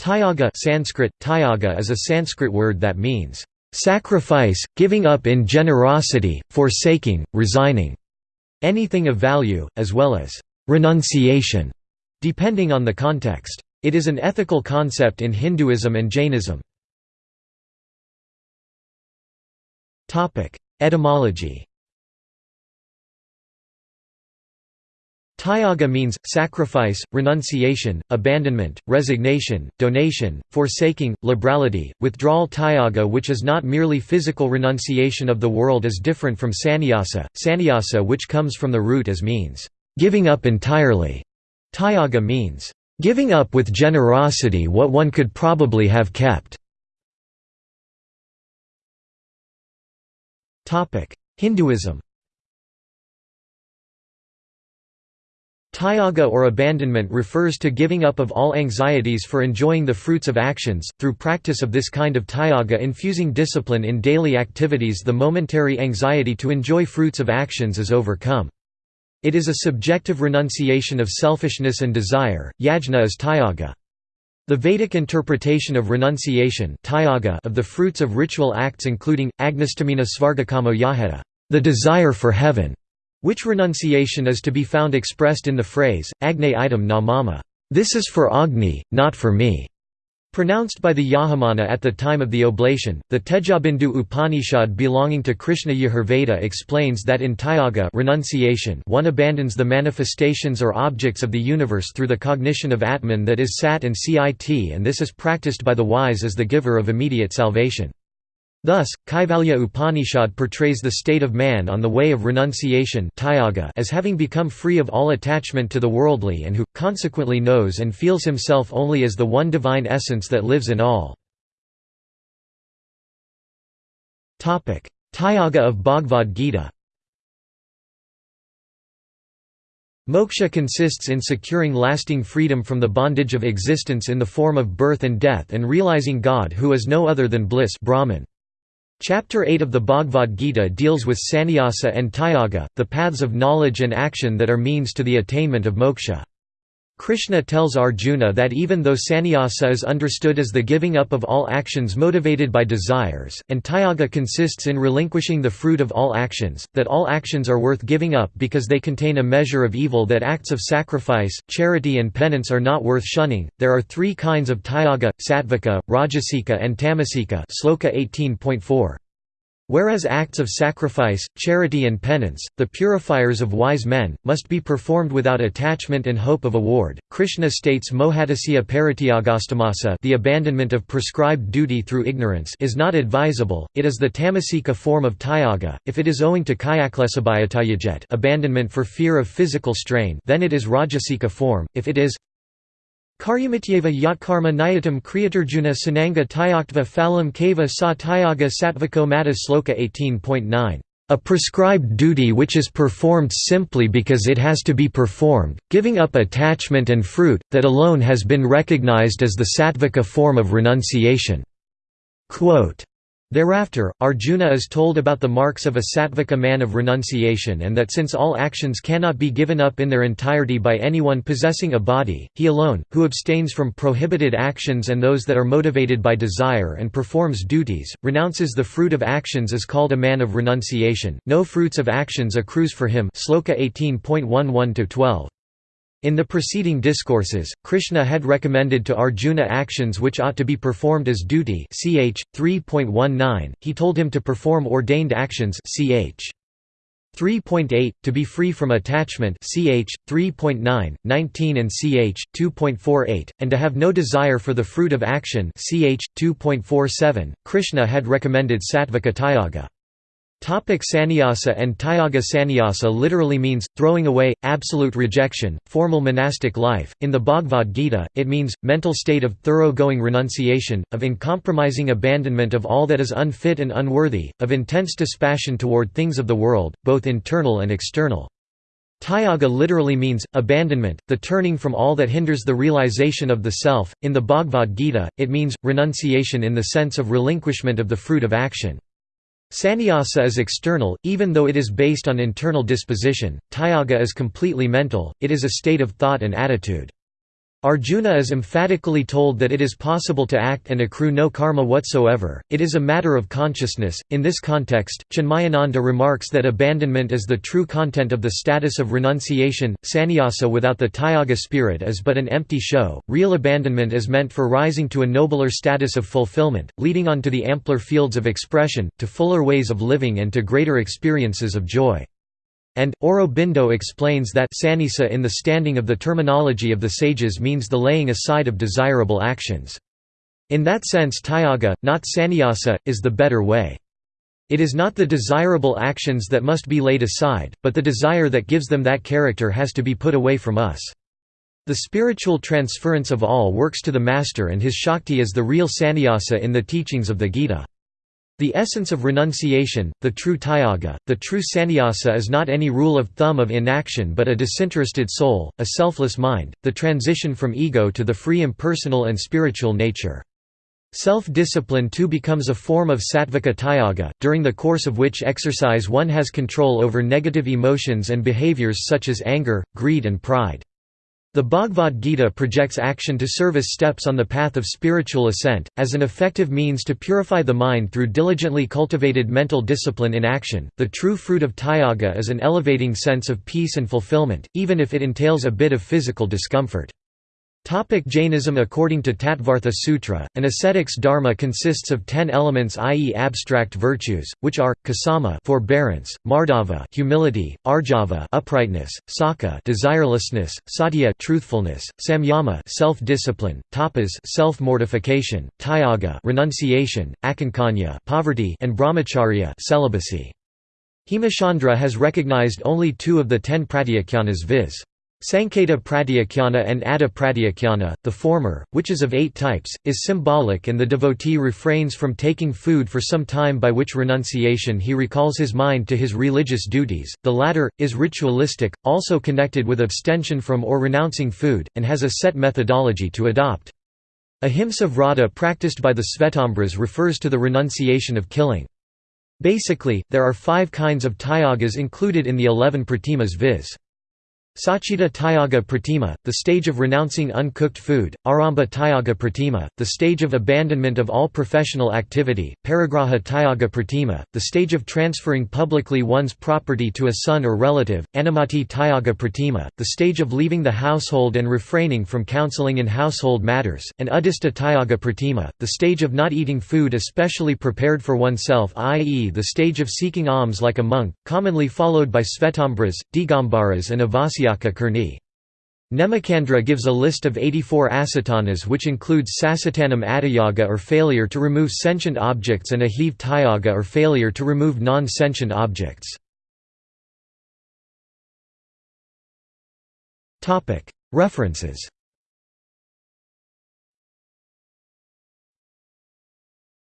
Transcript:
Tyaga Sanskrit, tyaga is a Sanskrit word that means, "...sacrifice, giving up in generosity, forsaking, resigning", anything of value, as well as, "...renunciation", depending on the context. It is an ethical concept in Hinduism and Jainism. Etymology Tyaga means, sacrifice, renunciation, abandonment, resignation, donation, forsaking, liberality, withdrawal Tyaga which is not merely physical renunciation of the world is different from sannyasa, sannyasa which comes from the root as means, giving up entirely. Tyaga means, giving up with generosity what one could probably have kept. Hinduism Tyaga or abandonment refers to giving up of all anxieties for enjoying the fruits of actions, through practice of this kind of tyaga infusing discipline in daily activities the momentary anxiety to enjoy fruits of actions is overcome. It is a subjective renunciation of selfishness and desire, yajna is tyaga. The Vedic interpretation of renunciation of the fruits of ritual acts including, agnistamina svargakamo yaheta the desire for heaven", which renunciation is to be found expressed in the phrase, Agne item na mama, this is for Agni, not for me. Pronounced by the Yajamana at the time of the oblation, the Tejabindu Upanishad belonging to Krishna Yajurveda explains that in Tyaga renunciation one abandons the manifestations or objects of the universe through the cognition of Atman that is Sat and Cit and this is practiced by the wise as the giver of immediate salvation. Thus, Kaivalya Upanishad portrays the state of man on the way of renunciation as having become free of all attachment to the worldly and who, consequently knows and feels himself only as the one divine essence that lives in all. Tyaga of Bhagavad Gita Moksha consists in securing lasting freedom from the bondage of existence in the form of birth and death and realizing God who is no other than bliss Brahman. Chapter 8 of the Bhagavad Gita deals with sannyasa and tyaga, the paths of knowledge and action that are means to the attainment of moksha. Krishna tells Arjuna that even though sannyasa is understood as the giving up of all actions motivated by desires, and tyaga consists in relinquishing the fruit of all actions, that all actions are worth giving up because they contain a measure of evil that acts of sacrifice, charity and penance are not worth shunning. There are three kinds of tyaga, sattvika, rajasika and tamasika sloka 18.4. Whereas acts of sacrifice, charity and penance, the purifiers of wise men, must be performed without attachment and hope of award, Krishna states mohatasya parityagastamasa the abandonment of prescribed duty through ignorance is not advisable, it is the tamasika form of tyaga, if it is owing to kayaklesabhayatayajet abandonment for fear of physical strain then it is rajasika form, if it is Karyamityeva yatkarma nayatam kriyatarjuna sananga tyaktva phalam kava sa tyaga satvako mata sloka 18.9 a prescribed duty which is performed simply because it has to be performed, giving up attachment and fruit, that alone has been recognized as the sattvika form of renunciation." Quote, Thereafter, Arjuna is told about the marks of a sattvika man of renunciation and that since all actions cannot be given up in their entirety by anyone possessing a body, he alone, who abstains from prohibited actions and those that are motivated by desire and performs duties, renounces the fruit of actions is called a man of renunciation, no fruits of actions accrues for him Sloka 18.11–12. In the preceding discourses, Krishna had recommended to Arjuna actions which ought to be performed as duty ch. 3.19, he told him to perform ordained actions ch. 3.8, to be free from attachment ch. 3.9, 19 and ch. 2.48, and to have no desire for the fruit of action ch. 2.47. Krishna had recommended sattvika tyaga. Topic sannyasa and Tyaga Sannyasa literally means, throwing away, absolute rejection, formal monastic life. In the Bhagavad Gita, it means, mental state of thoroughgoing renunciation, of uncompromising abandonment of all that is unfit and unworthy, of intense dispassion toward things of the world, both internal and external. Tyaga literally means, abandonment, the turning from all that hinders the realization of the self. In the Bhagavad Gita, it means, renunciation in the sense of relinquishment of the fruit of action. Sannyasa is external, even though it is based on internal disposition, tyaga is completely mental, it is a state of thought and attitude. Arjuna is emphatically told that it is possible to act and accrue no karma whatsoever, it is a matter of consciousness. In this context, Chinmayananda remarks that abandonment is the true content of the status of renunciation, sannyasa without the tyaga spirit is but an empty show, real abandonment is meant for rising to a nobler status of fulfillment, leading on to the ampler fields of expression, to fuller ways of living and to greater experiences of joy. And, Aurobindo explains that sannyasa in the standing of the terminology of the sages means the laying aside of desirable actions. In that sense tyaga, not sannyasa, is the better way. It is not the desirable actions that must be laid aside, but the desire that gives them that character has to be put away from us. The spiritual transference of all works to the Master and his Shakti is the real sannyasa in the teachings of the Gita. The essence of renunciation, the true tyaga, the true sannyasa is not any rule of thumb of inaction but a disinterested soul, a selfless mind, the transition from ego to the free impersonal and spiritual nature. Self-discipline too becomes a form of sattvika tyaga, during the course of which exercise one has control over negative emotions and behaviors such as anger, greed and pride. The Bhagavad Gita projects action to serve as steps on the path of spiritual ascent, as an effective means to purify the mind through diligently cultivated mental discipline in action. The true fruit of tyaga is an elevating sense of peace and fulfillment, even if it entails a bit of physical discomfort. Topic Jainism According to Tattvartha Sutra, an ascetic's dharma consists of ten elements i.e. abstract virtues, which are, kasama forbearance, mardava humility, arjava uprightness, saka desirelessness, satya truthfulness, samyama self-discipline, tapas self-mortification, tyaga renunciation, akankanya poverty and brahmacharya celibacy. Hemachandra has recognized only two of the ten pratyakhyanas viz. Sanketa Pratyakhyana and Adha Pratyakhyana, the former, which is of eight types, is symbolic and the devotee refrains from taking food for some time by which renunciation he recalls his mind to his religious duties, the latter, is ritualistic, also connected with abstention from or renouncing food, and has a set methodology to adopt. Ahimsa vrata practiced by the Svetambras refers to the renunciation of killing. Basically, there are five kinds of tyagas included in the eleven pratimas viz. Sachita Tyaga Pratima, the stage of renouncing uncooked food, Aramba Tyaga Pratima, the stage of abandonment of all professional activity, Parigraha Tyaga Pratima, the stage of transferring publicly one's property to a son or relative, Anumati Tyaga Pratima, the stage of leaving the household and refraining from counseling in household matters, and Udista Tyaga Pratima, the stage of not eating food especially prepared for oneself i.e. the stage of seeking alms like a monk, commonly followed by Svetambras, Digambaras and Avasi Karni. Nemichandra gives a list of 84 asatanas which includes sasatanam adiyaga or failure to remove sentient objects and ahiv tyaga or failure to remove non-sentient objects. References